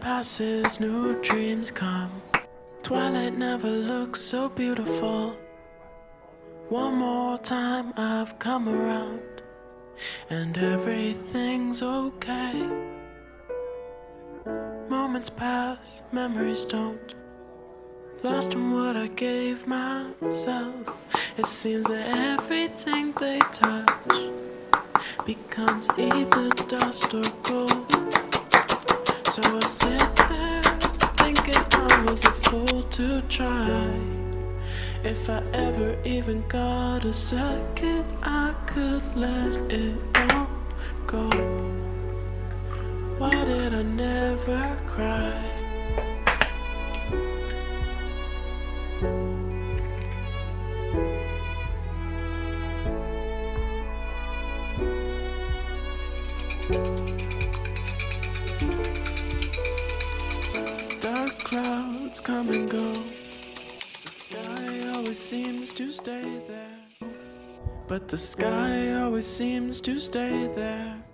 passes, new dreams come. Twilight never looks so beautiful. One more time I've come around, and everything's okay. Moments pass, memories don't. Lost in what I gave myself. It seems that everything they touch becomes either dust or gold. So I sit there thinking I was a fool to try. If I ever even got a second, I could let it all go. Why did I never cry? Dark clouds come and go. The sky always seems to stay there. But the sky always seems to stay there.